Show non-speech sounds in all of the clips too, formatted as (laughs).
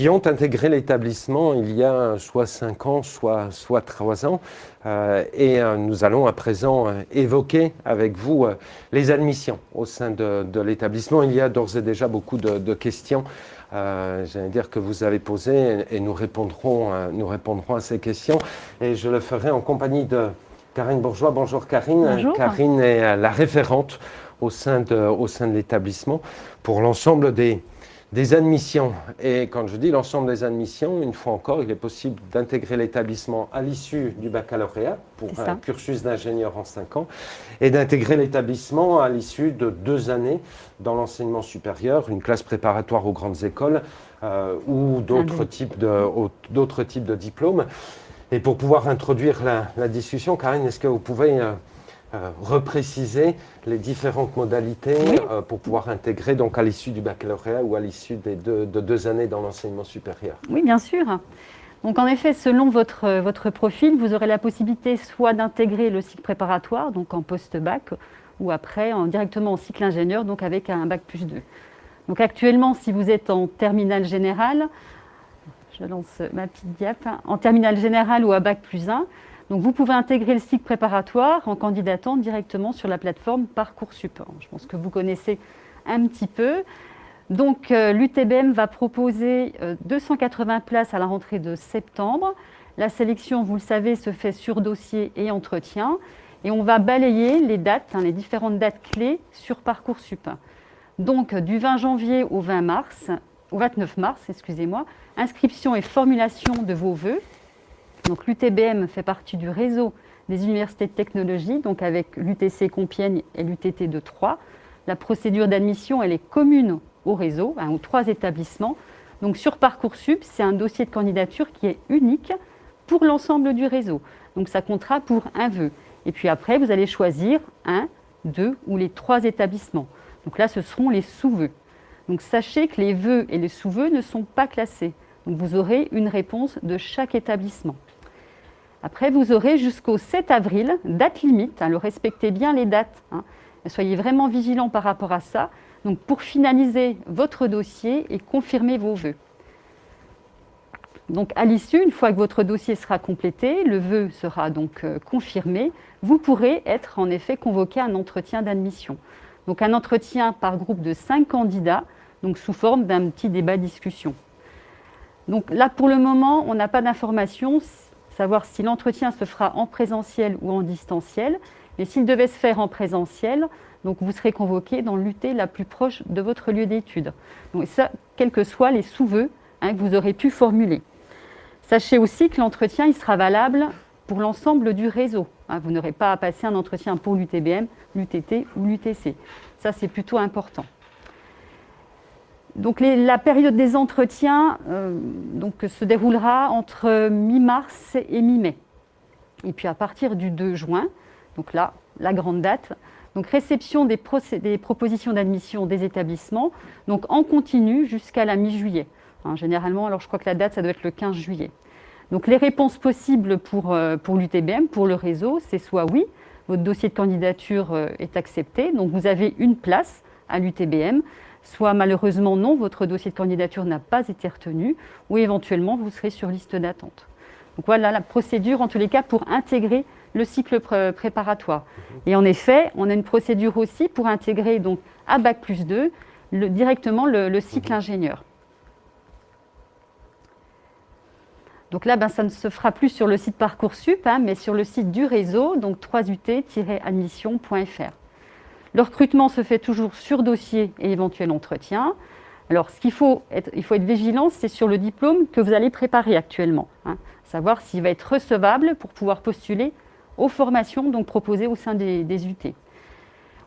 qui ont intégré l'établissement il y a soit 5 ans, soit, soit 3 ans. Euh, et euh, nous allons à présent euh, évoquer avec vous les admissions au sein de, l'établissement. Il y a d'ores et déjà beaucoup de, questions, j'allais dire, que vous avez posées et, nous, répondrons, nous répondrons à ces questions. Et je le ferai en compagnie de Karine Bourgeois. Bonjour Karine. Bonjour. Karine est la référente au sein de, au sein de l'établissement pour l'ensemble des, des admissions. Et quand je dis l'ensemble des admissions, une fois encore, il est possible d'intégrer l'établissement à l'issue du baccalauréat pour un cursus d'ingénieur en 5 ans et d'intégrer l'établissement à l'issue de deux années dans l'enseignement supérieur, une classe préparatoire aux grandes écoles euh, ou d'autres types, de, types de diplômes. Et pour pouvoir introduire la, discussion, Karine, est-ce que vous pouvez... Euh, euh, repréciser les différentes modalités euh, pour pouvoir intégrer donc à l'issue du baccalauréat ou à l'issue des deux, de deux années dans l'enseignement supérieur. Oui, bien sûr. Donc en effet, selon votre, votre profil, vous aurez la possibilité soit d'intégrer le cycle préparatoire, donc en post-bac, ou après en, directement en cycle ingénieur, donc avec un bac plus 2. Donc actuellement, si vous êtes en terminale générale, je lance ma petite diap, en terminale générale ou à bac plus 1, donc vous pouvez intégrer le cycle préparatoire en candidatant directement sur la plateforme Parcoursup. Je pense que vous connaissez un petit peu. Donc euh, l'UTBM va proposer 280 euh, places à la rentrée de septembre. La sélection, vous le savez, se fait sur dossier et entretien. Et on va balayer les dates, hein, les différentes dates clés sur Parcoursup. Donc du 20 janvier au 20 mars, au 29 mars, excusez-moi, inscription et formulation de vos vœux donc l'UTBM fait partie du réseau des universités de technologie, donc avec l'UTC Compiègne et l'UTT de Troyes. La procédure d'admission, est commune au réseau, hein, aux trois établissements. Donc sur Parcoursup, c'est un dossier de candidature qui est unique pour l'ensemble du réseau. Donc ça comptera pour un vœu. Et puis après, vous allez choisir un, deux ou les trois établissements. Donc là, ce seront les sous-vœux. Donc sachez que les vœux et les sous-vœux ne sont pas classés. Donc vous aurez une réponse de chaque établissement. Après, vous aurez jusqu'au 7 avril, date limite, alors respectez bien les dates, hein. soyez vraiment vigilants par rapport à ça, donc pour finaliser votre dossier et confirmer vos vœux. Donc à l'issue, une fois que votre dossier sera complété, le vœu sera donc euh, confirmé, vous pourrez être en effet convoqué à un entretien d'admission. Donc un entretien par groupe de 5 candidats, donc sous forme d'un petit débat-discussion. Donc là, pour le moment, on n'a pas d'informations savoir si l'entretien se fera en présentiel ou en distanciel. Mais s'il devait se faire en présentiel, donc vous serez convoqué dans l'UT la plus proche de votre lieu d'études. Donc ça, quels que soient les sous-vœux hein, que vous aurez pu formuler. Sachez aussi que l'entretien il sera valable pour l'ensemble du réseau. Hein. vous n'aurez pas à passer un entretien pour l'UTBM, l'UTT ou l'UTC. Ça, c'est plutôt important. Donc la période des entretiens euh, se déroulera entre mi-mars et mi-mai. Et puis à partir du 2 juin, donc là, la grande date, donc réception des, propositions d'admission des établissements, donc en continu jusqu'à la mi-juillet. Hein, généralement, alors je crois que la date, ça doit être le 15 juillet. Donc les réponses possibles pour, euh, pour l'UTBM, pour le réseau, c'est soit oui, votre dossier de candidature euh, est accepté, donc vous avez une place à l'UTBM, soit malheureusement non, votre dossier de candidature n'a pas été retenu, ou éventuellement vous serez sur liste d'attente. Donc voilà la procédure en tous les cas pour intégrer le cycle préparatoire. Et en effet, on a une procédure aussi pour intégrer donc à Bac plus 2 directement le, cycle ingénieur. Donc là, ben, ça ne se fera plus sur le site Parcoursup, hein, mais sur le site du réseau, donc 3ut-admission.fr. Le recrutement se fait toujours sur dossier et éventuel entretien. Alors, ce qu'il faut être, il faut être vigilant, c'est sur le diplôme que vous allez préparer actuellement. Hein. savoir s'il va être recevable pour pouvoir postuler aux formations donc, proposées au sein des, UT.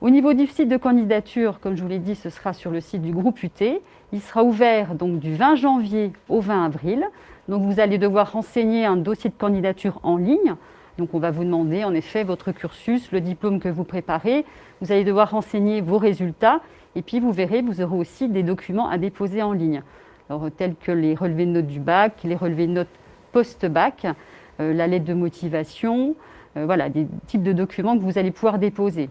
Au niveau du site de candidature, comme je vous l'ai dit, ce sera sur le site du groupe UT. Il sera ouvert donc, du 20 janvier au 20 avril. Donc, vous allez devoir renseigner un dossier de candidature en ligne. Donc on va vous demander en effet votre cursus, le diplôme que vous préparez. Vous allez devoir renseigner vos résultats et puis vous verrez, vous aurez aussi des documents à déposer en ligne. Tels que les relevés de notes du bac, les relevés de notes post-bac, euh, la lettre de motivation, euh, voilà, des types de documents que vous allez pouvoir déposer.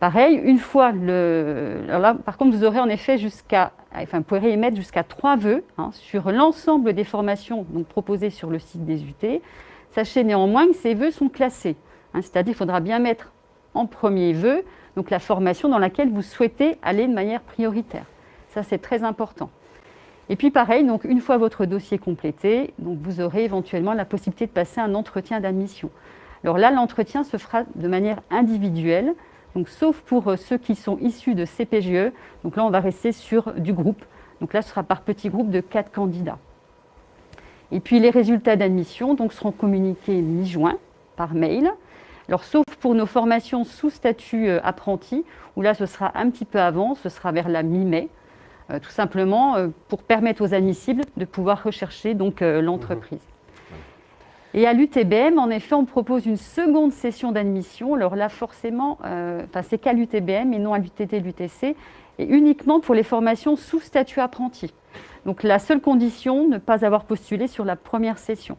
Pareil, une fois le... Alors là, par contre, vous aurez en effet jusqu'à enfin, vous pourrez émettre jusqu'à trois vœux hein, sur l'ensemble des formations donc, proposées sur le site des UT. Sachez néanmoins que ces vœux sont classés, hein, c'est-à-dire qu'il faudra bien mettre en premier vœu donc la formation dans laquelle vous souhaitez aller de manière prioritaire. Ça, c'est très important. Et puis pareil, donc une fois votre dossier complété, vous aurez éventuellement la possibilité de passer un entretien d'admission. Alors là, l'entretien se fera de manière individuelle, sauf pour euh, ceux qui sont issus de CPGE. Donc là, on va rester sur du groupe. Donc là, ce sera par petit groupe de quatre candidats. Et puis les résultats d'admission donc, seront communiqués mi-juin par mail. Alors sauf pour nos formations sous statut euh, apprenti, où là ce sera un petit peu avant, ce sera vers la mi-mai. Euh, tout simplement euh, pour permettre aux admissibles de pouvoir rechercher donc euh, l'entreprise. Mhm. Et à l'UTBM, en effet, on propose une seconde session d'admission. Alors là, forcément, enfin, c'est qu'à l'UTBM et non à l'UTT, l'UTC, et uniquement pour les formations sous statut apprenti. Donc la seule condition, ne pas avoir postulé sur la première session.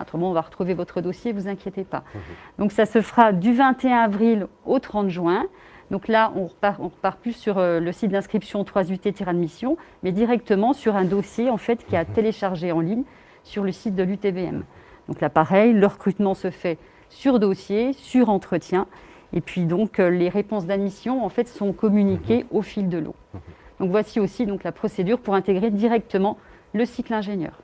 Autrement, on va retrouver votre dossier, vous inquiétez pas. Mhm. Donc ça se fera du 21 avril au 30 juin. Donc là, on repart, repart plus sur euh, le site d'inscription 3UT-admission, mais directement sur un dossier en fait, qui a mhm. téléchargé en ligne sur le site de l'UTBM. Donc là, pareil, le recrutement se fait sur dossier, sur entretien, et puis donc euh, les réponses d'admission en fait sont communiquées mhm. au fil de l'eau. Donc voici aussi donc la procédure pour intégrer directement le cycle ingénieur.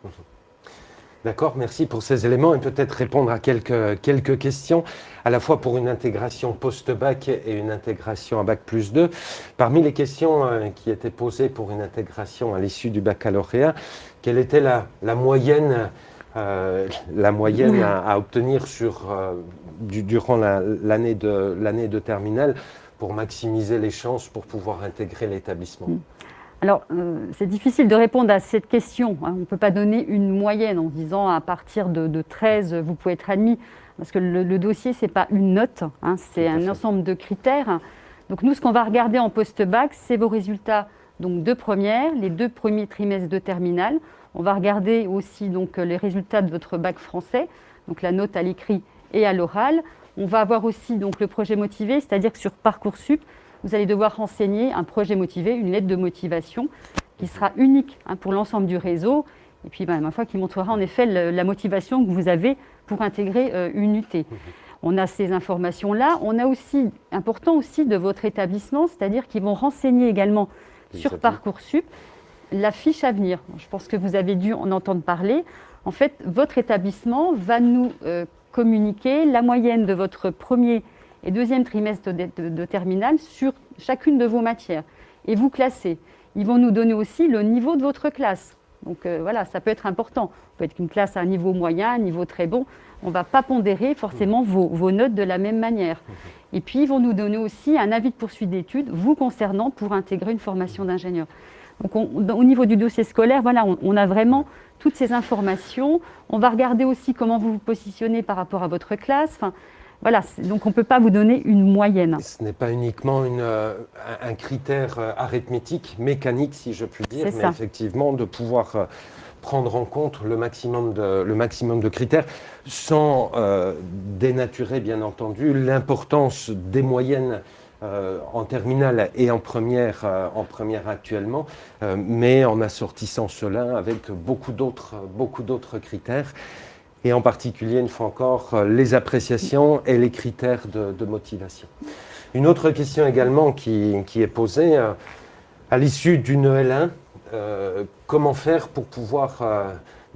D'accord, merci pour ces éléments et peut-être répondre à quelques, quelques questions, à la fois pour une intégration post-bac et une intégration à bac plus 2. Parmi les questions euh, qui étaient posées pour une intégration à l'issue du baccalauréat, quelle était la, la moyenne, euh, la moyenne à, obtenir sur, euh, durant l'année de, de terminale pour maximiser les chances pour pouvoir intégrer l'établissement mm. Alors, euh, c'est difficile de répondre à cette question. Hein. On ne peut pas donner une moyenne en disant à partir de, 13, vous pouvez être admis. Parce que le, dossier, ce n'est pas une note, hein. c'est un ensemble de critères. Donc nous, ce qu'on va regarder en post-bac, c'est vos résultats donc, de première, les deux premiers trimestres de terminale. On va regarder aussi donc, les résultats de votre bac français, donc la note à l'écrit et à l'oral. On va avoir aussi donc, le projet motivé, c'est-à-dire que sur Parcoursup, vous allez devoir renseigner un projet motivé, une lettre de motivation qui sera unique hein, pour l'ensemble du réseau et puis ben, ma foi qui montrera en effet la motivation que vous avez pour intégrer euh, une UT. On a ces informations-là. On a aussi, important aussi de votre établissement, c'est-à-dire qu'ils vont renseigner également sur Parcoursup la fiche à venir. Je pense que vous avez dû en entendre parler. En fait, votre établissement va nous euh, communiquer la moyenne de votre premier et deuxième trimestre de, terminale sur chacune de vos matières et vous classez. Ils vont nous donner aussi le niveau de votre classe. Donc euh, voilà, ça peut être important. Ça peut être une classe à un niveau moyen, un niveau très bon. On ne va pas pondérer forcément vos, vos, notes de la même manière. Et puis, ils vont nous donner aussi un avis de poursuite d'études vous concernant pour intégrer une formation d'ingénieur. Donc, au niveau du dossier scolaire, voilà, on, on, a vraiment toutes ces informations. On va regarder aussi comment vous vous positionnez par rapport à votre classe. Enfin, voilà, donc on ne peut pas vous donner une moyenne. Ce n'est pas uniquement euh, un critère euh, arithmétique, mécanique si je puis dire, mais effectivement de pouvoir euh, prendre en compte le maximum de, le maximum de critères sans dénaturer bien entendu l'importance des moyennes en terminale et en première, en première actuellement, mais en assortissant cela avec beaucoup d'autres critères et en particulier, une fois encore, euh, les appréciations et les critères de, motivation. Une autre question également qui, est posée, euh, à l'issue d'une EL1, euh, comment faire pour pouvoir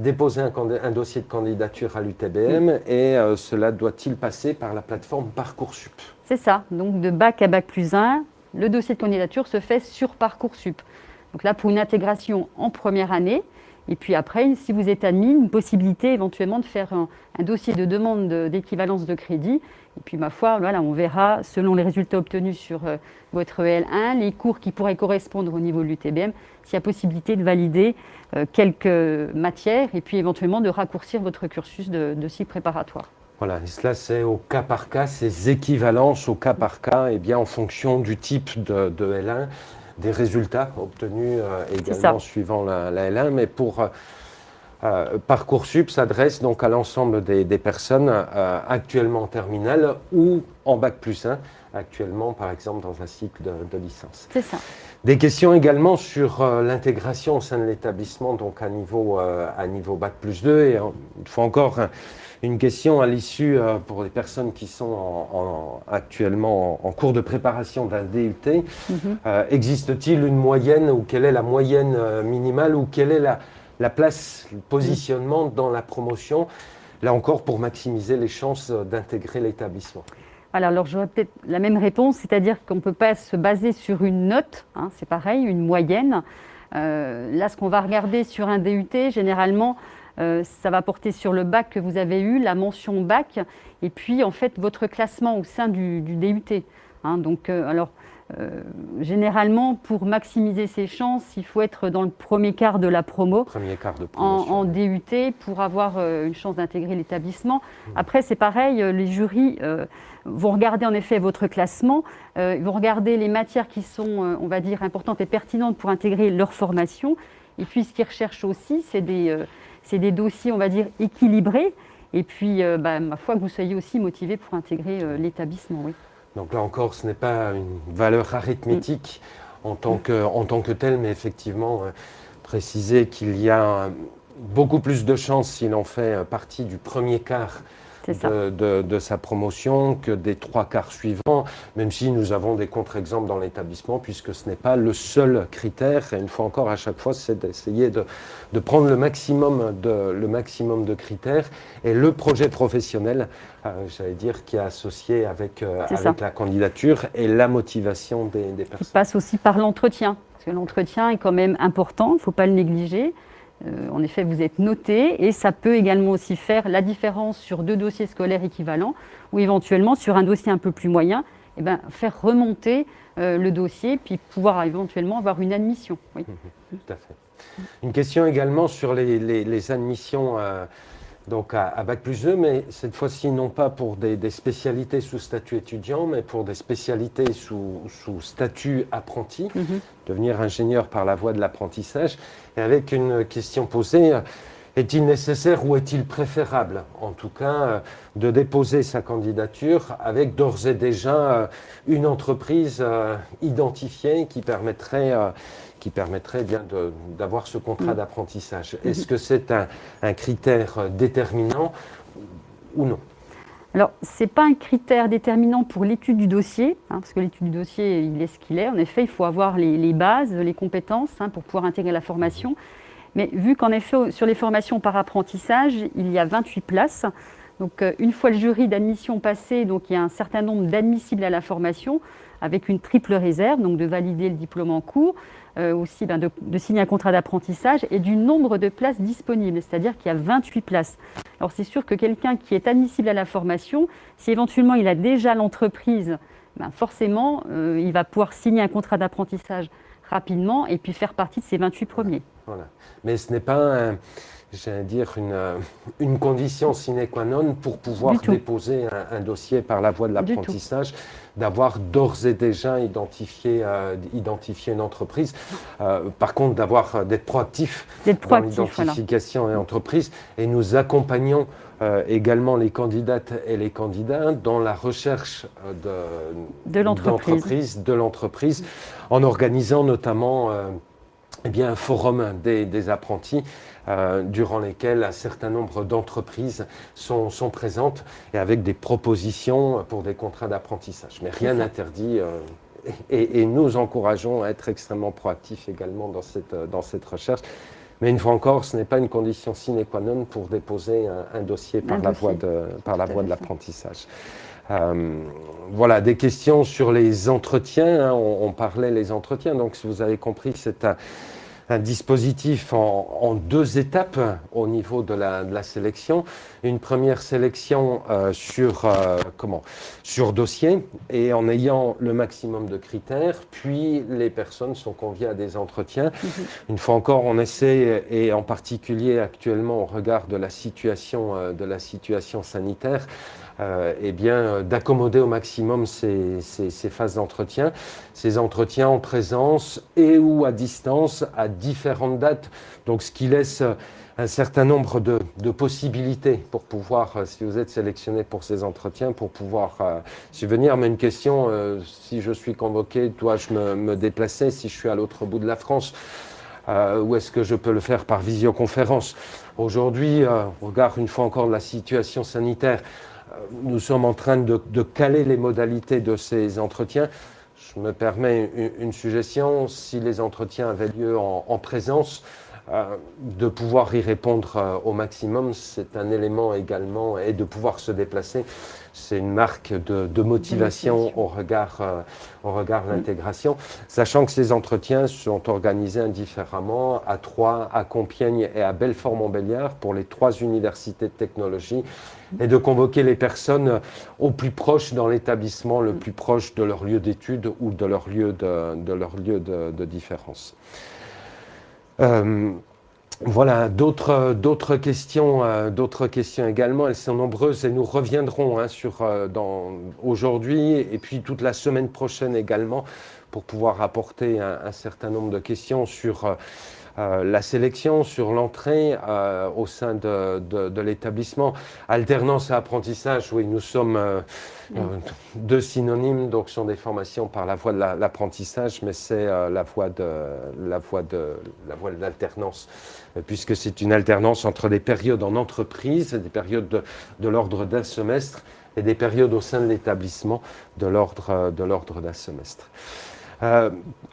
déposer un, dossier de candidature à l'UTBM et cela doit-il passer par la plateforme Parcoursup? C'est ça, donc de bac à bac plus 1, le dossier de candidature se fait sur Parcoursup. Donc là, pour une intégration en première année, et puis après, si vous êtes admis, une possibilité éventuellement de faire un, dossier de demande d'équivalence de, crédit. Et puis, ma foi, voilà, on verra, selon les résultats obtenus sur euh, votre EL1, les cours qui pourraient correspondre au niveau de l'UTBM, s'il y a possibilité de valider euh, quelques matières et puis éventuellement de raccourcir votre cursus de, cycle préparatoire. Voilà, et cela c'est au cas par cas, ces équivalences au cas par cas, et bien en fonction du type de, de L1 des résultats obtenus euh, également suivant la, L1, mais pour euh, euh, Parcoursup s'adresse donc à l'ensemble des, personnes actuellement en terminale ou en Bac plus 1 actuellement, par exemple, dans un cycle de, licence. C'est ça. Des questions également sur l'intégration au sein de l'établissement, donc à niveau, à niveau Bac plus 2. Et une fois encore, une question à l'issue pour les personnes qui sont actuellement en, cours de préparation d'un DUT. Mhm. Existe-t-il une moyenne ou quelle est la moyenne minimale ou quelle est la, la place, le positionnement dans la promotion, là encore pour maximiser les chances d'intégrer l'établissement? Alors, j'aurais peut-être la même réponse, c'est-à-dire qu'on ne peut pas se baser sur une note, hein, c'est pareil, une moyenne. Euh, là, ce qu'on va regarder sur un DUT, généralement, euh, ça va porter sur le bac que vous avez eu, la mention bac, et puis en fait votre classement au sein du, DUT. Hein. donc, euh, alors, euh, généralement, pour maximiser ses chances, il faut être dans le premier quart de la promo, premier quart de en, DUT, pour avoir euh, une chance d'intégrer l'établissement. Mmh. Après, c'est pareil, les jurys vont regarder en effet votre classement, ils vont regarder les matières qui sont, on va dire, importantes et pertinentes pour intégrer leur formation. Et puis, ce qu'ils recherchent aussi, c'est des, des, dossiers, on va dire, équilibrés. Et puis, bah, ma foi, que vous soyez aussi motivé pour intégrer l'établissement, oui. Donc là encore, ce n'est pas une valeur arithmétique en, tant que, en tant que telle, mais effectivement, euh, préciser qu'il y a beaucoup plus de chances s'il en fait euh, partie du premier quart de, sa promotion que des trois quarts suivants, même si nous avons des contre-exemples dans l'établissement, puisque ce n'est pas le seul critère. Et une fois encore, à chaque fois, c'est d'essayer de, prendre le maximum de, le maximum de critères. Et le projet professionnel, euh, j'allais dire, qui est associé avec, euh, avec la candidature et la motivation des, des personnes. Qui passe aussi par l'entretien, parce que l'entretien est quand même important, il ne faut pas le négliger. Euh, en effet, vous êtes noté et ça peut également aussi faire la différence sur deux dossiers scolaires équivalents ou éventuellement sur un dossier un peu plus moyen, eh ben, faire remonter euh, le dossier puis pouvoir éventuellement avoir une admission. Oui. Mmh, tout à fait. Une question également sur les, admissions euh, donc à, Bac plus 2, mais cette fois-ci non pas pour des, spécialités sous statut étudiant, mais pour des spécialités sous, statut apprenti, mhm. devenir ingénieur par la voie de l'apprentissage, et avec une question posée, est-il nécessaire ou est-il préférable, en tout cas, de déposer sa candidature avec d'ores et déjà euh, une entreprise euh, identifiée qui permettrait euh, qui permettrait bien d'avoir ce contrat mm. d'apprentissage. Mm-hmm. Est-ce que c'est un, critère déterminant ou non? Alors, ce n'est pas un critère déterminant pour l'étude du dossier, hein, parce que l'étude du dossier, il est ce qu'il est. En effet, il faut avoir les, bases, les compétences hein, pour pouvoir intégrer la formation. Mais vu qu'en effet, sur les formations par apprentissage, il y a 28 places, donc euh, une fois le jury d'admission passé, donc il y a un certain nombre d'admissibles à la formation, avec une triple réserve, donc de valider le diplôme en cours, euh, aussi ben, de, signer un contrat d'apprentissage et du nombre de places disponibles, c'est-à-dire qu'il y a 28 places. Alors c'est sûr que quelqu'un qui est admissible à la formation, si éventuellement il a déjà l'entreprise, ben, forcément euh, il va pouvoir signer un contrat d'apprentissage rapidement et puis faire partie de ces 28 premiers. Voilà. Mais ce n'est pas j'allais dire, une, euh, une, condition sine qua non pour pouvoir déposer un, dossier par la voie de l'apprentissage, d'avoir d'ores et déjà identifié, euh, identifié une entreprise. Euh, par contre, d'avoir d'être proactif, dans l'identification voilà. et entreprise. Et nous accompagnons également les candidates et les candidats dans la recherche de, de l'entreprise, de l'entreprise, en organisant notamment eh bien, un forum des, des apprentis euh, durant lesquels un certain nombre d'entreprises sont, sont, présentes et avec des propositions pour des contrats d'apprentissage. Mais rien n'interdit. Euh, et, nous encourageons à être extrêmement proactifs également dans cette, dans cette recherche. Mais une fois encore, ce n'est pas une condition sine qua non pour déposer un, dossier par la voie de, par la voie de l'apprentissage. Euh, voilà, des questions sur les entretiens. Hein. on, on, parlait les entretiens, donc si vous avez compris, c'est un, un dispositif en, deux étapes au niveau de la, sélection. Une première sélection euh, sur, euh, comment, sur dossier et en ayant le maximum de critères, puis les personnes sont conviées à des entretiens. Mhm. Une fois encore, on essaie, et en particulier actuellement au regard de la situation, euh, de la situation sanitaire, euh, eh bien, euh, d'accommoder au maximum ces, phases d'entretien, ces entretiens en présence et ou à distance à différentes dates. Donc, ce qui laisse un certain nombre de, possibilités pour pouvoir, euh, si vous êtes sélectionné pour ces entretiens, pour pouvoir euh, subvenir. Mais une question, euh, si je suis convoqué, dois-je me, déplacer si je suis à l'autre bout de la France Ou est-ce que je peux le faire par visioconférence? Aujourd'hui, on regarde une fois encore la situation sanitaire. Nous sommes en train de, caler les modalités de ces entretiens. Je me permets une, suggestion. Si les entretiens avaient lieu en présence, euh, de pouvoir y répondre euh, au maximum, c'est un élément également, et de pouvoir se déplacer, c'est une marque de, motivation au regard, euh, au regard de l'intégration, sachant que ces entretiens sont organisés indifféremment à Troyes, à Compiègne et à Belfort-Montbéliard pour les trois universités de technologie, et de convoquer les personnes au plus proche dans l'établissement, le plus proche de leur lieu d'étude ou de leur lieu de, différence. Euh, voilà, d'autres questions, euh, questions également. Elles sont nombreuses et nous reviendrons hein, sur euh, aujourd'hui et puis toute la semaine prochaine également pour pouvoir apporter un, certain nombre de questions sur la sélection, sur l'entrée euh, au sein de, l'établissement. Alternance et apprentissage, oui, nous sommes euh, deux synonymes, donc sont des formations par la voie de l'apprentissage, mais c'est la voie de la voie de la voie de l'alternance, puisque c'est une alternance entre des périodes en entreprise, des périodes de, l'ordre d'un semestre, et des périodes au sein de l'établissement de l'ordre d'un semestre. Euh,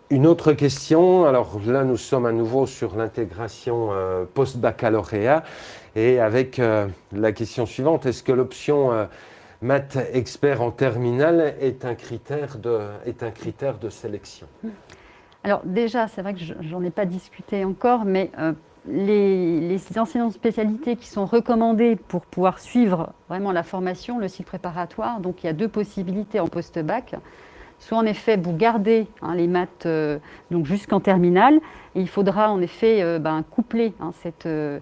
une autre question, alors là nous sommes à nouveau sur l'intégration euh, post-baccalauréat. Et avec euh, la question suivante, est-ce que l'option maths expert en terminale est un critère de, est un critère de sélection? Alors déjà, c'est vrai que j'en ai pas discuté encore, mais les, les, enseignants de spécialité qui sont recommandés pour pouvoir suivre vraiment la formation, le cycle préparatoire, donc il y a deux possibilités en post-bac soit en effet vous gardez hein, les maths euh, jusqu'en terminale, et il faudra en effet euh, ben, coupler hein, cette, euh,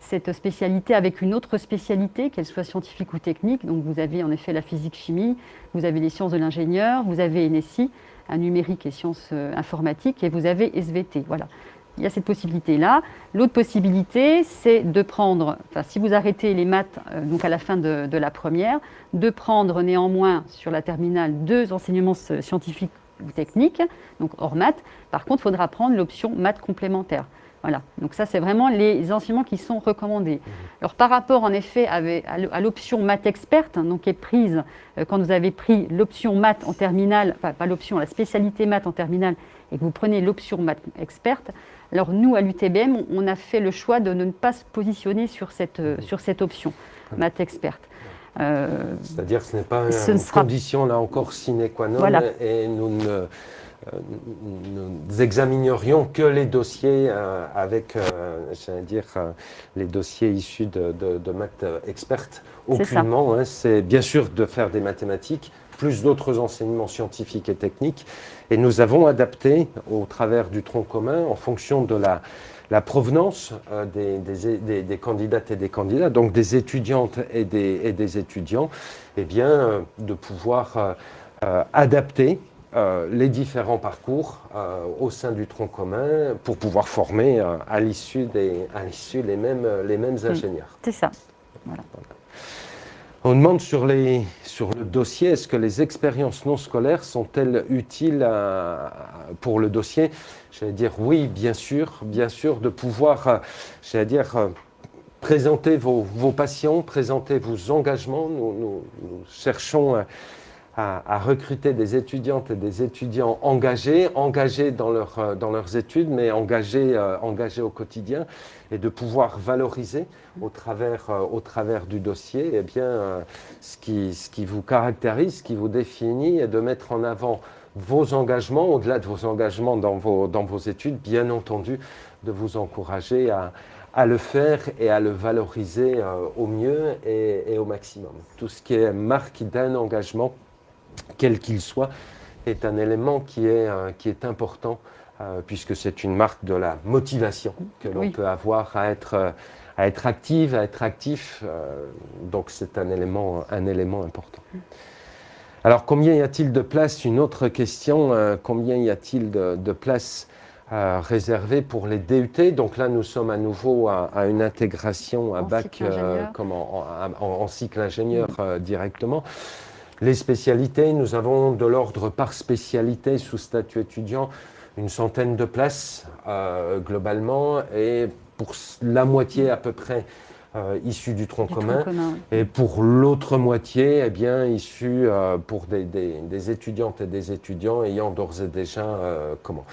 cette spécialité avec une autre spécialité, qu'elle soit scientifique ou technique. Donc vous avez en effet la physique-chimie, vous avez les sciences de l'ingénieur, vous avez NSI, un numérique et sciences informatiques, et vous avez SVT. Voilà il y a cette possibilité-là. L'autre possibilité, c'est de prendre, enfin, si vous arrêtez les maths euh, à la fin de, la première, de prendre néanmoins sur la terminale deux enseignements scientifiques ou techniques, donc hors maths. Par contre, il faudra prendre l'option maths complémentaire. Voilà, donc ça c'est vraiment les enseignements qui sont recommandés. Mmh. Alors par rapport en effet à l'option maths experte, hein, donc qui est prise euh, quand vous avez pris l'option maths en terminale, enfin pas l'option, la spécialité maths en terminale, et que vous prenez l'option maths experte, alors nous, à l'UTBM, on a fait le choix de ne pas se positionner sur cette, euh, sur cette option, maths experte. Euh, C'est-à-dire que ce n'est pas une condition, là encore, sine qua non, et nous ne nous examinerions que les dossiers avec, j'allais dire, les dossiers issus de, de, maths expertes. Aucunement, hein. c'est bien sûr de faire des mathématiques, plus d'autres enseignements scientifiques et techniques. Et nous avons adapté au travers du tronc commun, en fonction de la, la provenance euh, des, des, des, candidates et des candidats, donc des étudiantes et des, et étudiants, eh bien, euh, de pouvoir euh, adapter les différents parcours au sein du tronc commun pour pouvoir former à l'issue les mêmes, les mêmes ingénieurs. C'est ça. Voilà. On demande sur, les, sur le dossier, est-ce que les expériences non scolaires sont-elles utiles pour le dossier? J'allais dire oui, bien sûr, bien sûr, de pouvoir, j'allais dire, présenter vos, vos, passions, présenter vos engagements. Nous, nous, nous cherchons à, recruter des étudiantes et des étudiants engagés, engagés dans, euh, dans leurs études, mais engagés, euh, engagés au quotidien, et de pouvoir valoriser au travers, euh, au travers du dossier eh bien, ce, qui, ce qui vous caractérise, ce qui vous définit, et de mettre en avant vos engagements, au-delà de vos engagements dans vos, dans vos études, bien entendu, de vous encourager à, à le faire et à le valoriser au mieux et, au maximum. Tout ce qui est marque d'un engagement quel qu'il soit, est un élément qui est, euh, qui est important, euh, puisque c'est une marque de la motivation que l'on peut avoir à être, euh, à être active, à être actif. donc c'est un élément, un élément important. Alors combien y a-t-il de place Une autre question, combien y a-t-il de, de place euh, réservé pour les DUT. Donc là, nous sommes à nouveau à, une intégration à bac euh, comme en, cycle ingénieur euh, directement. Les spécialités, nous avons de l'ordre par spécialité sous statut étudiant une centaine de places globalement et pour la moitié à peu près issus du tronc commun, et pour l'autre moitié, eh bien, issus pour des, des, étudiantes et des étudiants ayant d'ores et déjà comment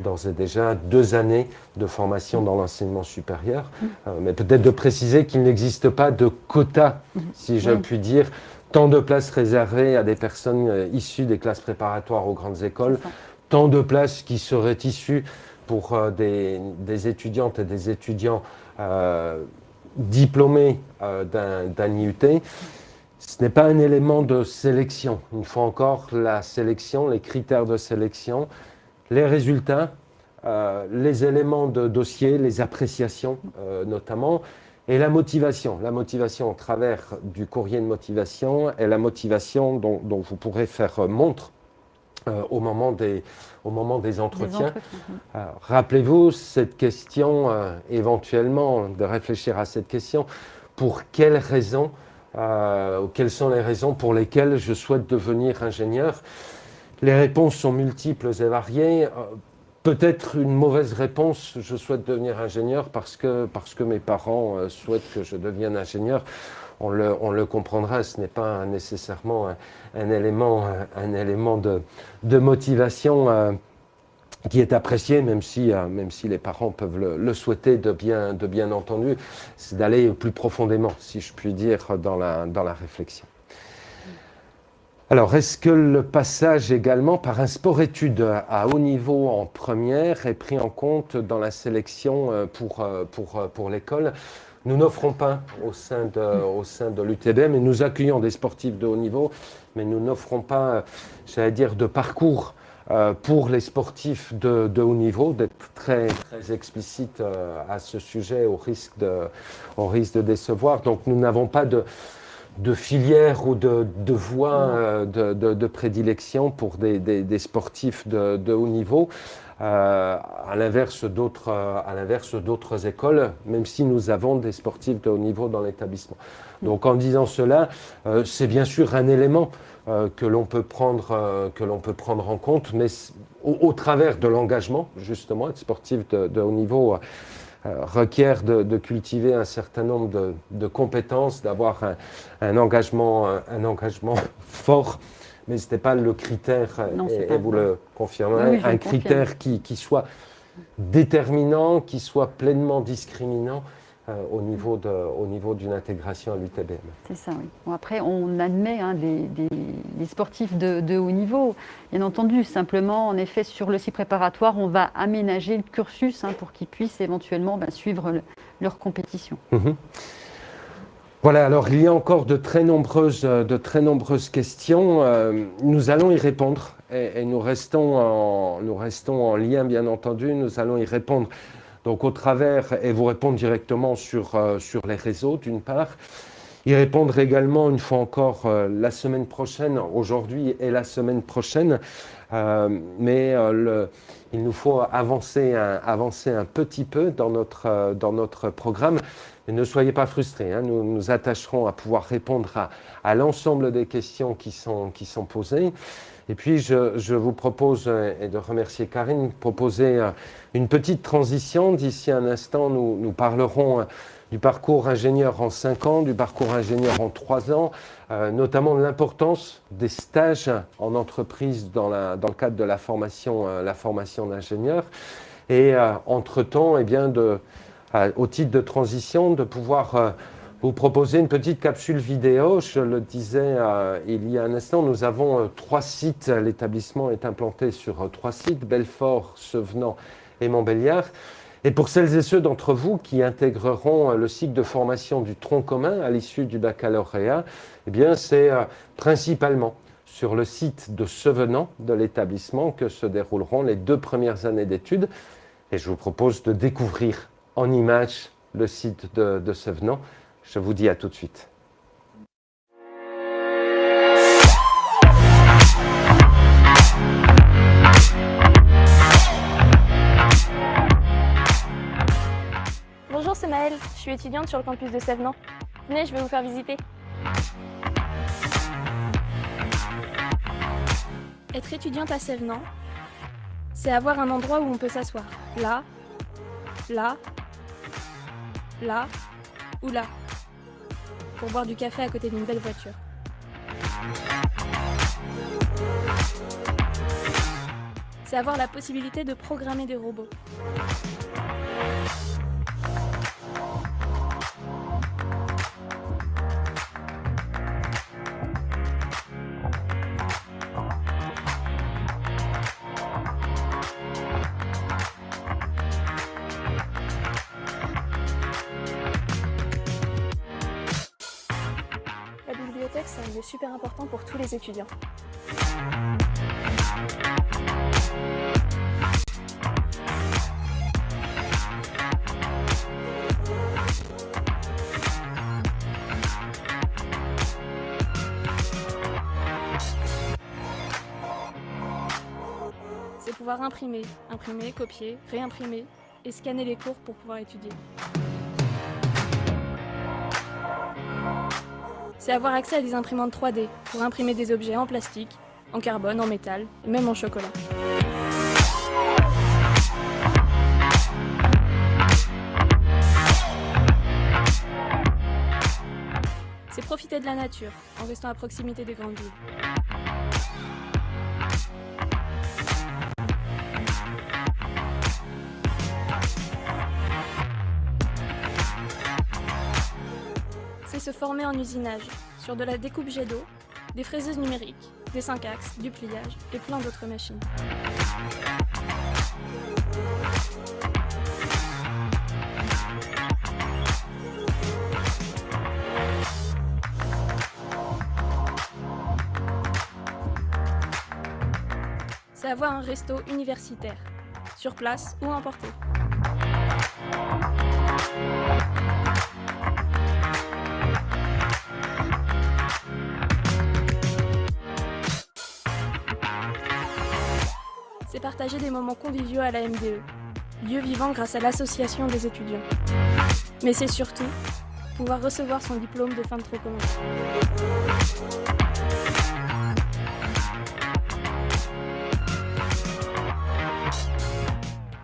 d'ores et déjà deux années de formation dans l'enseignement supérieur, euh, mais peut-être de préciser qu'il n'existe pas de quota, si je puis dire, tant de places réservées à des personnes euh, issues des classes préparatoires aux grandes écoles, tant de places qui seraient issues pour euh, des, étudiantes et des étudiants diplômés d'un IUT. Ce n'est pas un élément de sélection. Une fois encore, la sélection, les critères de sélection, les résultats, euh, les éléments de dossier, les appréciations euh, notamment, et la motivation. La motivation au travers du courrier de motivation et la motivation dont, vous pourrez faire montre euh, au, moment des, au moment des entretiens. Rappelez-vous cette question, éventuellement, de réfléchir à cette question, pour quelles raisons, quelles sont les raisons pour lesquelles je souhaite devenir ingénieur? Les réponses sont multiples et variées. Euh, peut-être une mauvaise réponse, je souhaite devenir ingénieur parce que, parce que mes parents euh, souhaitent que je devienne ingénieur. On le, on le comprendra, ce n'est pas nécessairement un, élément, un, élément de, de motivation euh, qui est apprécié, même si, même si les parents peuvent le, le souhaiter de bien, de bien entendu, c'est d'aller plus profondément, si je puis dire, dans la, dans la réflexion. Alors, est-ce que le passage également par un sport-études à haut niveau en première est pris en compte dans la sélection euh, pour, euh, pour, euh, pour l'école? Nous n'offrons pas au sein de, au sein de l'UTB, mais nous accueillons des sportifs de haut niveau, mais nous n'offrons pas, j'allais dire, de parcours pour les sportifs de, de haut niveau, d'être très, très explicite à ce sujet au risque de, au risque de décevoir. Donc, nous n'avons pas de de filière ou de, de voie euh, de, prédilection pour des, sportifs de, haut niveau, euh, à l'inverse d'autres écoles, même si nous avons des sportifs de haut niveau dans l'établissement. Donc en disant cela, euh, c'est bien sûr un élément que l'on peut, prendre, peut prendre en compte, mais au, travers de l'engagement, justement, être sportif de, haut niveau euh, requiert de, cultiver un certain nombre de, compétences, d'avoir un, engagement, un, engagement (laughs) fort, mais ce n'est pas le critère, et, vous le confirmerez, un critère qui, qui, soit déterminant, qui soit pleinement discriminant euh, au niveau de, au niveau d'une intégration à l'UTBM. C'est ça, oui. Bon, après, on admet hein, des, des, sportifs de, de, haut niveau, bien entendu. Simplement, en effet, sur le site préparatoire, on va aménager le cursus hein, pour qu'ils puissent éventuellement ben, suivre leur compétition. Mhm. Voilà, alors il y a encore de très nombreuses, de très nombreuses questions. Euh, nous allons y répondre et, et, nous, restons en, nous restons en lien, bien entendu. Nous allons y répondre donc au travers, et vous répondre directement sur, euh, sur les réseaux d'une part, y répondre également une fois encore euh, la semaine prochaine, aujourd'hui et la semaine prochaine, euh, mais il nous faut avancer un, avancer un petit peu dans notre, dans notre programme. Mais ne soyez pas frustrés, hein. nous nous attacherons à pouvoir répondre à, à l'ensemble des questions qui sont, qui sont posées. Et puis, je, vous propose, euh, et de remercier Karine, proposer euh, une petite transition. D'ici un instant, nous, parlerons euh, du parcours ingénieur en 5 ans, du parcours ingénieur en 3 ans, notamment de l'importance des stages en entreprise dans, le cadre de la formation, la formation d'ingénieur. Et entre-temps, eh bien de, au titre de transition, de pouvoir vous proposer une petite capsule vidéo. Je le disais euh, il y a un instant, nous avons euh, trois sites. L'établissement est implanté sur euh, trois sites, Belfort, Sevenant et Montbéliard. Et pour celles et ceux d'entre vous qui intégreront le cycle de formation du tronc commun à l'issue du baccalauréat, eh bien c'est principalement sur le site de Sevenant de l'établissement que se dérouleront les deux premières années d'études. Et je vous propose de découvrir en images le site de, de Sevenant. Je vous dis à tout de suite. Bonjour, c'est Maëlle. Je suis étudiante sur le campus de Sèvres. Venez, je vais vous faire visiter. Être étudiante à Sèvres, c'est avoir un endroit où on peut s'asseoir. Là, là, là ou là. Pour boire du café à côté d'une belle voiture. C'est avoir la possibilité de programmer des robots. Pour tous les étudiants. C'est pouvoir imprimer, imprimer, copier, réimprimer et scanner les cours pour pouvoir étudier. C'est avoir accès à des imprimantes 3D pour imprimer des objets en plastique, en carbone, en métal et même en chocolat. C'est profiter de la nature en restant à proximité des grandes villes. Se former en usinage, sur de la découpe jet d'eau, des fraiseuses numériques, des 5 axes, du pliage et plein d'autres machines. C'est avoir un resto universitaire, sur place ou emporté. Partager des moments conviviaux à la MDE, lieu vivant grâce à l'association des étudiants. Mais c'est surtout pouvoir recevoir son diplôme de fin de trop.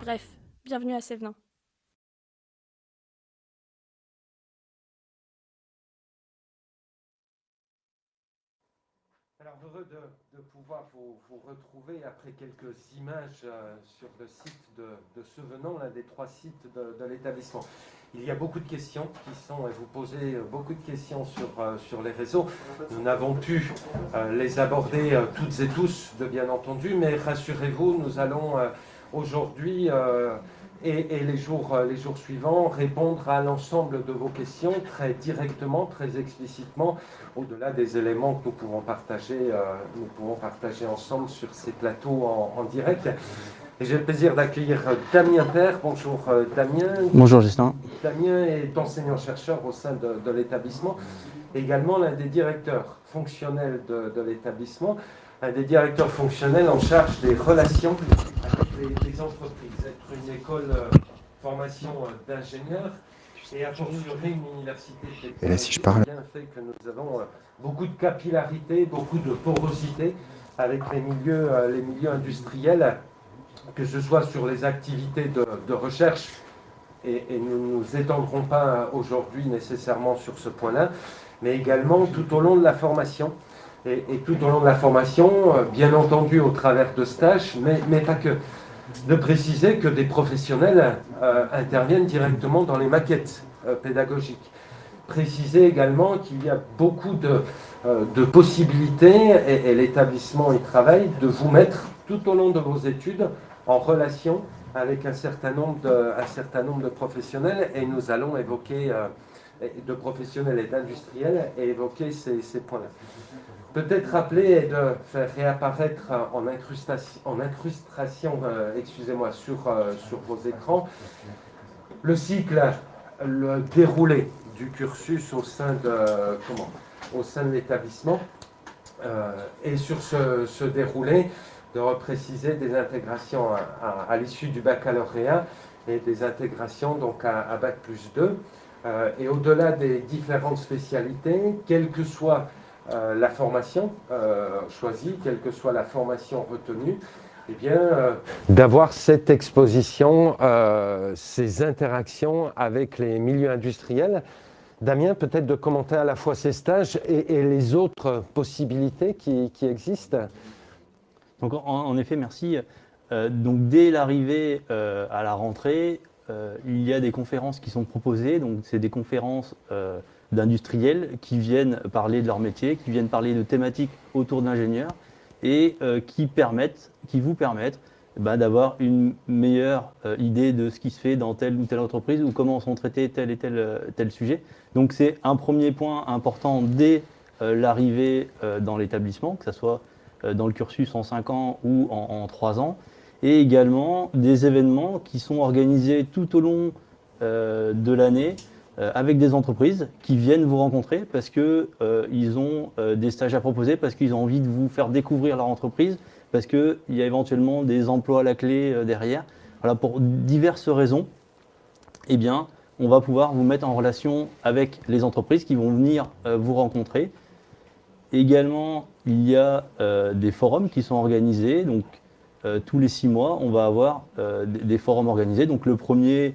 Bref, bienvenue à Sévenin. Alors heureux de, pouvoir vous, retrouver après quelques images euh, sur le site de, de Sevenant, l'un des trois sites de, l'établissement. Il y a beaucoup de questions qui sont, et vous posez beaucoup de questions sur, euh, sur les réseaux. Nous n'avons pu euh, les aborder toutes et tous, de bien entendu, mais rassurez-vous, nous allons aujourd'hui et, les, jours, euh, les jours suivants, répondre à l'ensemble de vos questions très directement, très explicitement, au-delà des éléments que nous pouvons partager, euh, nous pouvons partager ensemble sur ces plateaux en, direct. Et j'ai le plaisir d'accueillir Damien Père. Bonjour euh, Damien. Bonjour Justin. Damien est enseignant-chercheur au sein de, l'établissement, également l'un des directeurs fonctionnels de, de l'établissement, un des directeurs fonctionnels en charge des relations les entreprises une école euh, formation euh, d'ingénieurs et a fortiori une université Et là, si je parle. bien fait que nous avons euh, beaucoup de capillarité, beaucoup de porosité avec les milieux, les milieux industriels, que ce soit sur les activités de, recherche, et, nous ne nous étendrons pas aujourd'hui nécessairement sur ce point-là, mais également tout au long de la formation. Et, et, tout au long de la formation, bien entendu au travers de stages, mais, mais pas que de préciser que des professionnels euh, interviennent directement dans les maquettes euh, pédagogiques. Préciser également qu'il y a beaucoup de, euh, possibilités, et, l'établissement y travaille, de vous mettre tout au long de vos études en relation avec un certain nombre de, un certain nombre de professionnels, et nous allons évoquer, de professionnels et d'industriels, et évoquer ces points-là peut-être rappeler et de faire réapparaître en incrustation, euh, excusez-moi, sur, euh, sur vos écrans, le cycle, le déroulé du cursus au sein de, comment, au sein de l'établissement. Euh, et sur ce, déroulé, de repréciser des intégrations à, l'issue du baccalauréat et des intégrations donc à, Bac plus 2. Euh, et au-delà des différentes spécialités, quelle que soit euh, la formation euh, choisie, quelle que soit la formation retenue, eh bien, d'avoir cette exposition, ces interactions avec les milieux industriels. Damien, peut-être de commenter à la fois ces stages et, les autres possibilités qui, existent. Donc, en, effet, merci. donc, dès l'arrivée à la rentrée, euh, il y a des conférences qui sont proposées, donc c'est des conférences euh, d'industriels qui viennent parler de leur métier, qui viennent parler de thématiques autour d'ingénieurs et euh, qui, vous permettent bah, d'avoir une meilleure idée de ce qui se fait dans telle ou telle entreprise ou comment sont traités tel et tel, tel sujet. Donc c'est un premier point important dès l'arrivée dans l'établissement, que ce soit dans le cursus en 5 ans ou en, en 3 ans et également des événements qui sont organisés tout au long euh, de l'année euh, avec des entreprises qui viennent vous rencontrer parce qu'ils euh, ont des stages à proposer, parce qu'ils ont envie de vous faire découvrir leur entreprise, parce qu'il y a éventuellement des emplois à la clé derrière. Voilà, pour diverses raisons, eh bien, on va pouvoir vous mettre en relation avec les entreprises qui vont venir vous rencontrer. Également, il y a des forums qui sont organisés. Donc, euh, tous les six mois, on va avoir euh, des, forums organisés. Donc le premier euh,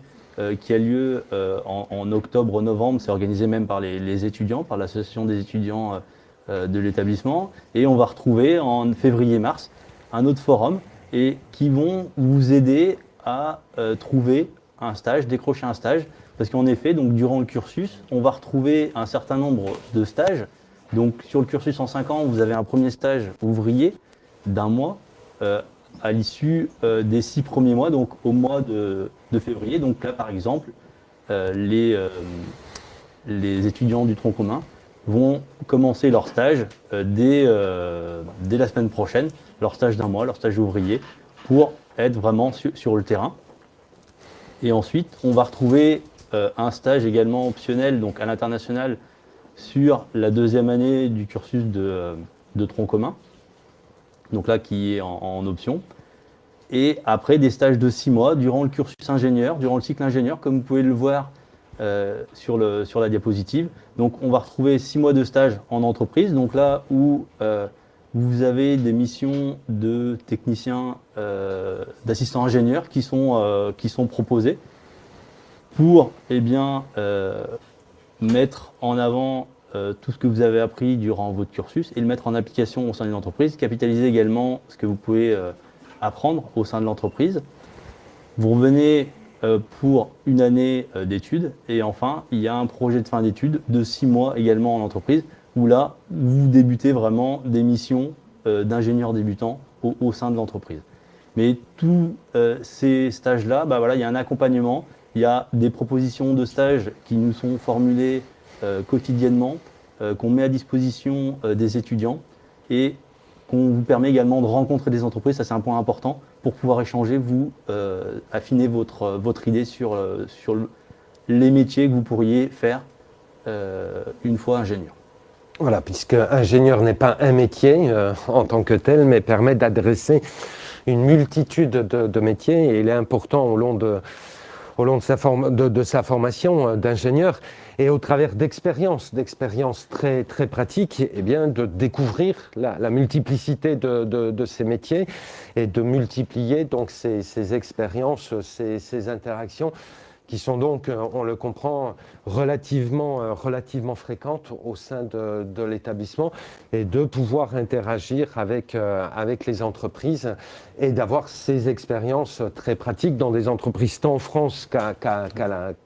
qui a lieu en, octobre-novembre, c'est organisé même par les, étudiants, par l'association des étudiants de l'établissement. Et on va retrouver en février-mars un autre forum et qui vont vous aider à trouver un stage, décrocher un stage. Parce qu'en effet, donc, durant le cursus, on va retrouver un certain nombre de stages. Donc sur le cursus en 5 ans, vous avez un premier stage ouvrier d'un mois à l'issue euh, des six premiers mois, donc au mois de, février. Donc là, par exemple, euh, les, euh, les étudiants du tronc commun vont commencer leur stage dès, dès la semaine prochaine, leur stage d'un mois, leur stage ouvrier, pour être vraiment sur le terrain. Et ensuite, on va retrouver un stage également optionnel, donc à l'international, sur la deuxième année du cursus de, de tronc commun donc là qui est en, option. Et après des stages de six mois durant le cursus ingénieur, durant le cycle ingénieur, comme vous pouvez le voir euh, sur, le, sur la diapositive. Donc on va retrouver six mois de stage en entreprise, donc là où euh, vous avez des missions de techniciens, euh, d'assistants ingénieurs qui sont, qui sont proposées pour eh bien, mettre en avant euh, tout ce que vous avez appris durant votre cursus et le mettre en application au sein d'une entreprise. Capitaliser également ce que vous pouvez euh, apprendre au sein de l'entreprise. Vous revenez euh, pour une année d'études et enfin, il y a un projet de fin d'études de six mois également en entreprise où là, vous débutez vraiment des missions d'ingénieur débutant au, sein de l'entreprise. Mais tous ces stages-là, bah voilà, il y a un accompagnement, il y a des propositions de stages qui nous sont formulées quotidiennement, euh, qu'on met à disposition euh, des étudiants et qu'on vous permet également de rencontrer des entreprises, ça c'est un point important, pour pouvoir échanger, vous affiner votre, votre idée sur, sur les métiers que vous pourriez faire une fois ingénieur. Voilà, puisque ingénieur n'est pas un métier en tant que tel, mais permet d'adresser une multitude de, de, métiers et il est important au long de, au long de sa, de, sa formation euh, d'ingénieur et au travers d'expériences, d'expériences très, très pratiques, eh bien, de découvrir la, multiplicité de, ces métiers et de multiplier donc ces, ces expériences, ces, ces interactions qui sont donc, euh, on le comprend, relativement, euh, relativement fréquentes au sein de, de l'établissement et de pouvoir interagir avec, euh, avec les entreprises et d'avoir ces expériences très pratiques dans des entreprises tant en France qu'à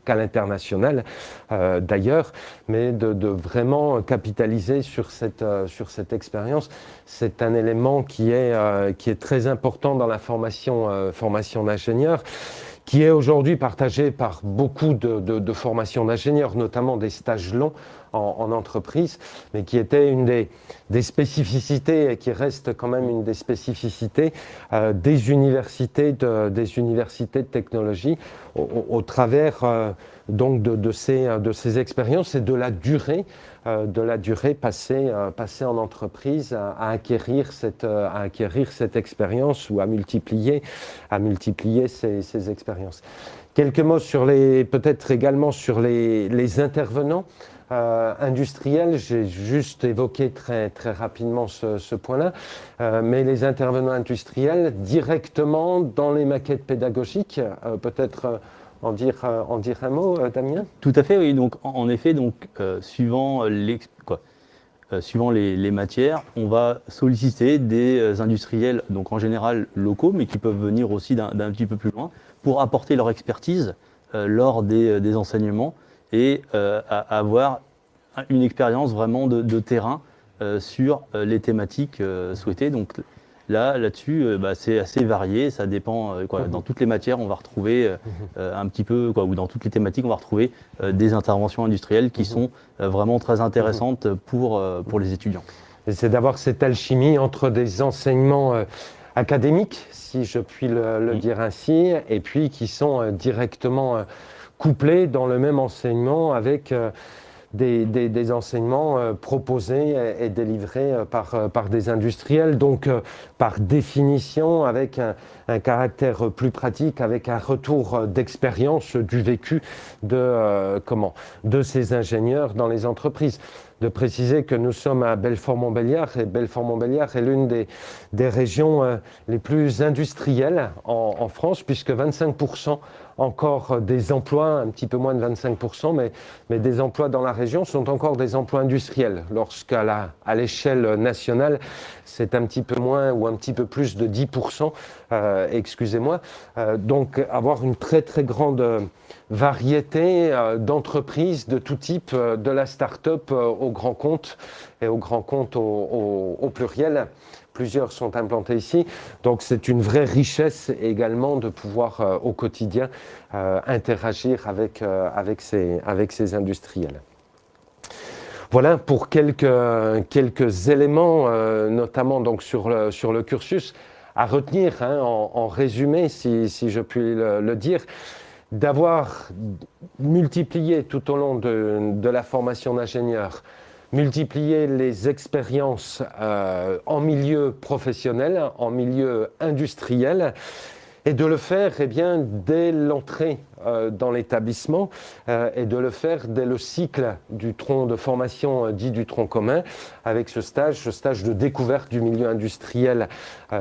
l'international d'ailleurs, mais de, de, vraiment capitaliser sur cette, sur cette expérience. C'est un élément qui est, qui est très important dans la formation, formation d'ingénieur qui est aujourd'hui partagé par beaucoup de, formations d'ingénieurs, notamment des stages longs en, entreprise, mais qui était une des, spécificités et qui reste quand même une des spécificités euh, des, universités de, technologie au, travers euh, de, ces, expériences et de la durée de la durée passée, euh, passée en entreprise à, acquérir cette, euh, à acquérir cette expérience ou à multiplier, à multiplier ces, expériences. Quelques mots sur les, peut-être également sur les, intervenants euh, industriels. J'ai juste évoqué très, très rapidement ce, point-là. Euh, mais les intervenants industriels directement dans les maquettes pédagogiques, euh, peut-être en dire, en dire un mot, Damien? Tout à fait, oui. Donc, en, effet, donc, suivant les, matières, on va solliciter des industriels, donc en général locaux, mais qui peuvent venir aussi d'un petit peu plus loin, pour apporter leur expertise euh, lors des, euh, enseignements et euh, avoir une expérience vraiment de, terrain sur les thématiques souhaitées. Là, là-dessus, bah, c'est assez varié, ça dépend. Quoi. Mhm. Dans toutes les matières, on va retrouver mhm. un petit peu, quoi, ou dans toutes les thématiques, on va retrouver des interventions industrielles qui mhm. sont vraiment très intéressantes pour, pour les étudiants. C'est d'avoir cette alchimie entre des enseignements académiques, si je puis le, dire ainsi, et puis qui sont euh, directement euh, couplés dans le même enseignement avec euh, des, enseignements proposés et, délivrés par, par des industriels, donc par définition avec un, caractère plus pratique, avec un retour d'expérience du vécu de, comment, de ces ingénieurs dans les entreprises. De préciser que nous sommes à Belfort-Montbéliard et Belfort-Montbéliard est l'une des, des, régions euh, les plus industrielles en, France puisque 25% encore des emplois, un petit peu moins de 25%, mais, mais des emplois dans la région sont encore des emplois industriels. Lorsqu'à l'échelle nationale, c'est un petit peu moins ou un petit peu plus de 10%, euh, excusez-moi. Euh, donc avoir une très très grande variété euh, d'entreprises de tout type, de la start-up au grand compte et au grand compte au pluriel plusieurs sont implantés ici. Donc c'est une vraie richesse également de pouvoir euh, au quotidien euh, interagir avec, euh, avec, ces, avec ces industriels. Voilà pour quelques, quelques éléments, notamment donc sur, le, sur le cursus, à retenir hein, en, résumé, si, si, je puis le, dire d'avoir multiplié tout au long de, de la formation d'ingénieur multiplier les expériences euh, en milieu professionnel, en milieu industriel, et de le faire eh bien, dès l'entrée dans l'établissement euh, et de le faire dès le cycle du tronc de formation euh, dit du tronc commun avec ce stage, ce stage de découverte du milieu industriel,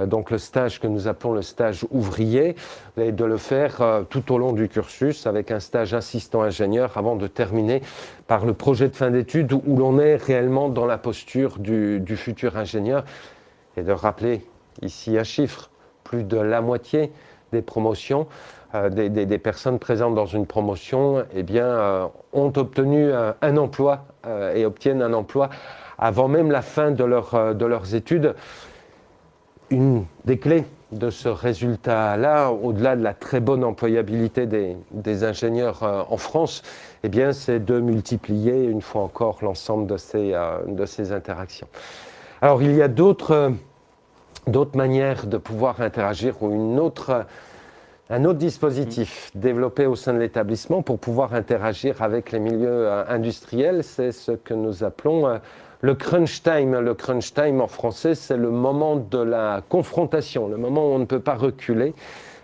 donc le stage que nous appelons le stage ouvrier, et de le faire tout au long du cursus avec un stage assistant ingénieur avant de terminer par le projet de fin d'études où l'on est réellement dans la posture du, du futur ingénieur. Et de rappeler ici un chiffre, plus de la moitié des promotions, euh, des, personnes présentes dans une promotion eh bien, euh, ont obtenu euh, un emploi et obtiennent un emploi avant même la fin de, leur, de leurs études. Une des clés de ce résultat-là, au-delà de la très bonne employabilité des, ingénieurs en France, eh bien, c'est de multiplier une fois encore l'ensemble de ces, de ces interactions. Alors, il y a d'autres d'autres manières de pouvoir interagir ou une autre, un autre dispositif développé au sein de l'établissement pour pouvoir interagir avec les milieux euh, industriels, c'est ce que nous appelons euh, le crunch time. Le crunch time en français, c'est le moment de la confrontation, le moment où on ne peut pas reculer.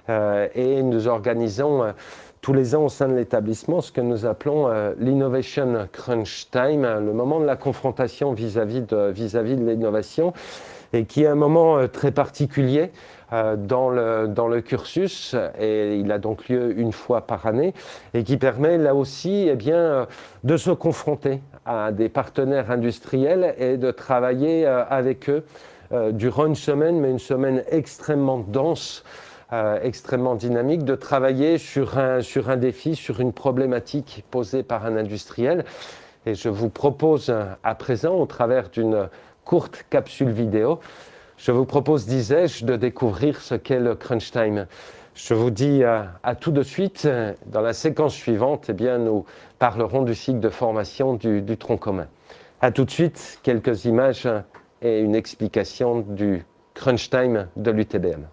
Euh, et nous organisons tous les ans au sein de l'établissement ce que nous appelons l'innovation crunch time, le moment de la confrontation vis-à-vis de, de l'innovation et qui est un moment très particulier dans le, dans le cursus, et il a donc lieu une fois par année, et qui permet là aussi eh bien, euh, de se confronter à des partenaires industriels et de travailler avec eux durant une semaine, mais une semaine extrêmement dense. extrêmement dynamique, de travailler sur un, sur un défi, sur une problématique posée par un industriel. Et je vous propose à présent, au travers d'une courte capsule vidéo. Je vous propose, disais-je, de découvrir ce qu'est le crunch time. Je vous dis euh, à, tout de suite. Dans la séquence suivante, eh bien, nous parlerons du cycle de formation du, du tronc commun. À tout de suite, quelques images et une explication du crunch time de l'UTBM.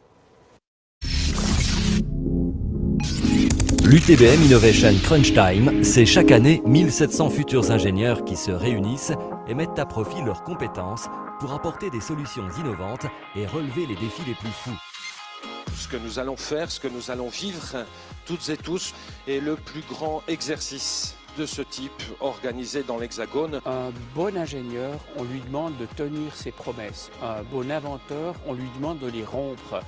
L'UTBM Innovation Crunch Time, c'est chaque année 1700 futurs ingénieurs qui se réunissent et mettent à profit leurs compétences pour apporter des solutions innovantes et relever les défis les plus fous. Ce que nous allons faire, ce que nous allons vivre toutes et tous est le plus grand exercice de ce type organisé dans l'Hexagone. Un bon ingénieur, on lui demande de tenir ses promesses. Un bon inventeur, on lui demande de les rompre.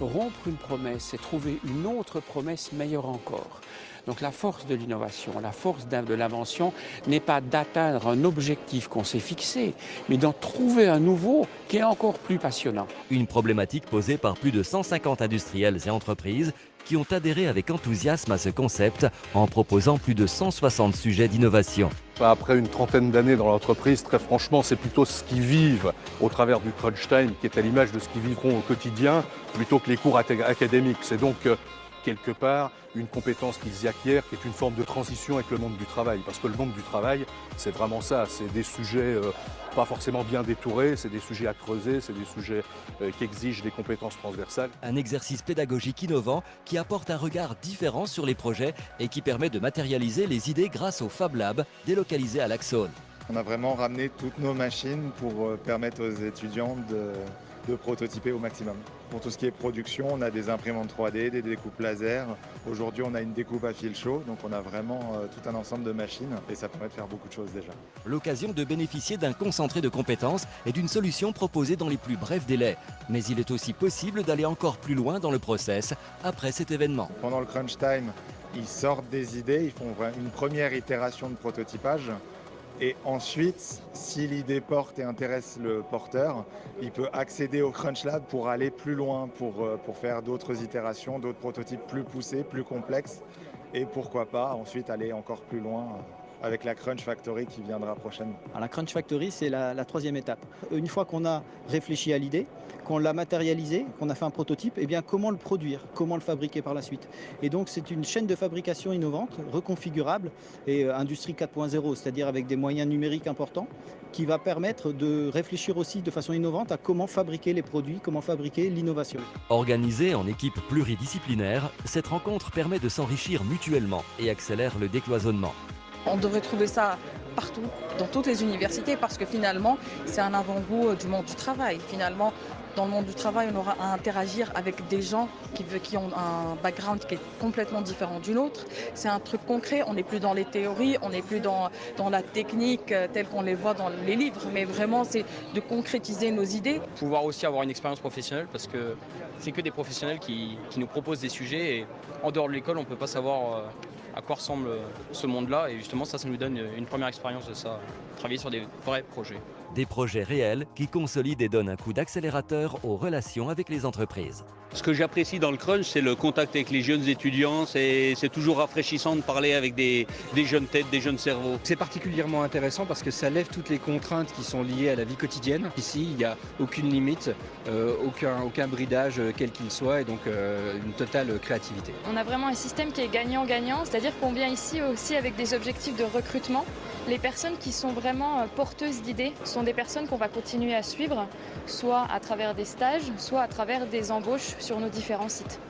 Rompre une promesse, c'est trouver une autre promesse meilleure encore. Donc la force de l'innovation, la force de l'invention n'est pas d'atteindre un objectif qu'on s'est fixé, mais d'en trouver un nouveau qui est encore plus passionnant. Une problématique posée par plus de 150 industriels et entreprises qui ont adhéré avec enthousiasme à ce concept en proposant plus de 160 sujets d'innovation. Après une trentaine d'années dans l'entreprise, très franchement, c'est plutôt ce qu'ils vivent au travers du crunch time qui est à l'image de ce qu'ils vivront au quotidien plutôt que les cours académiques. C'est donc euh, quelque part une compétence qu'ils y acquièrent qui est une forme de transition avec le monde du travail. Parce que le monde du travail, c'est vraiment ça, c'est des sujets euh, pas forcément bien détourés, c'est des sujets à creuser, c'est des sujets euh, qui exigent des compétences transversales. Un exercice pédagogique innovant qui apporte un regard différent sur les projets et qui permet de matérialiser les idées grâce au Fab Lab délocalisé à l'Axone. On a vraiment ramené toutes nos machines pour euh, permettre aux étudiants de de prototyper au maximum. Pour tout ce qui est production, on a des imprimantes 3D, des découpes laser. Aujourd'hui, on a une découpe à fil chaud, donc on a vraiment euh, tout un ensemble de machines et ça permet de faire beaucoup de choses déjà. L'occasion de bénéficier d'un concentré de compétences et d'une solution proposée dans les plus brefs délais. Mais il est aussi possible d'aller encore plus loin dans le process après cet événement. Pendant le crunch time, ils sortent des idées, ils font une première itération de prototypage et ensuite, si l'idée porte et intéresse le porteur, il peut accéder au Crunch Lab pour aller plus loin, pour, euh, pour faire d'autres itérations, d'autres prototypes plus poussés, plus complexes. Et pourquoi pas ensuite aller encore plus loin euh, avec la Crunch Factory qui viendra prochainement. la Crunch Factory, c'est la, troisième étape. Une fois qu'on a réfléchi à l'idée, qu'on l'a matérialisé, qu'on a fait un prototype, eh bien comment le produire, comment le fabriquer par la suite? Et donc c'est une chaîne de fabrication innovante, reconfigurable et euh, industrie 4.0, c'est-à-dire avec des moyens numériques importants, qui va permettre de réfléchir aussi de façon innovante à comment fabriquer les produits, comment fabriquer l'innovation. Organisée en équipe pluridisciplinaire, cette rencontre permet de s'enrichir mutuellement et accélère le décloisonnement. On devrait trouver ça partout, dans toutes les universités, parce que finalement, c'est un avant-goût euh, du monde du travail. Finalement, dans le monde du travail, on aura à interagir avec des gens qui, ont un background qui est complètement différent du nôtre. C'est un truc concret, on n'est plus dans les théories, on n'est plus dans, dans la technique euh, telle qu'on les voit dans les livres, mais vraiment c'est de concrétiser nos idées. Pouvoir aussi avoir une expérience professionnelle parce que c'est que des professionnels qui, qui, nous proposent des sujets et en dehors de l'école, on ne peut pas savoir euh, à quoi ressemble ce monde-là. Et justement, ça, ça nous donne une première expérience de ça, travailler sur des vrais projets. Des projets réels qui consolident et donnent un coup d'accélérateur aux relations avec les entreprises. Ce que j'apprécie dans le crunch, c'est le contact avec les jeunes étudiants. C'est toujours rafraîchissant de parler avec des, jeunes têtes, des jeunes cerveaux. C'est particulièrement intéressant parce que ça lève toutes les contraintes qui sont liées à la vie quotidienne. Ici, il n'y a aucune limite, euh, aucun, aucun bridage, euh, quel qu'il soit, et donc euh, une totale créativité. On a vraiment un système qui est gagnant-gagnant, c'est-à-dire qu'on vient ici aussi avec des objectifs de recrutement. Les personnes qui sont vraiment porteuses d'idées sont des personnes qu'on va continuer à suivre, soit à travers des stages, soit à travers des embauches sur nos différents sites.